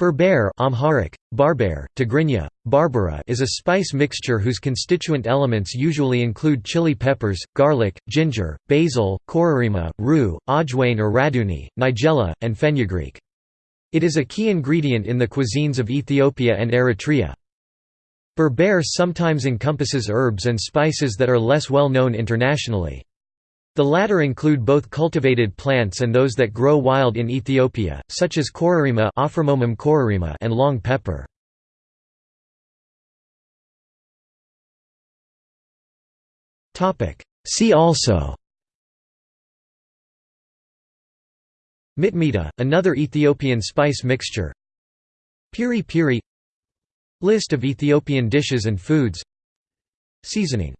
Berbere Amharic, barber, Tigrinya, barbara is a spice mixture whose constituent elements usually include chili peppers, garlic, ginger, basil, kororima, rue, ajwain or radhuni, nigella, and fenugreek. It is a key ingredient in the cuisines of Ethiopia and Eritrea. Berbere sometimes encompasses herbs and spices that are less well known internationally. The latter include both cultivated plants and those that grow wild in Ethiopia, such as kororima and long pepper. See also Mitmita, another Ethiopian spice mixture Piri piri List of Ethiopian dishes and foods Seasoning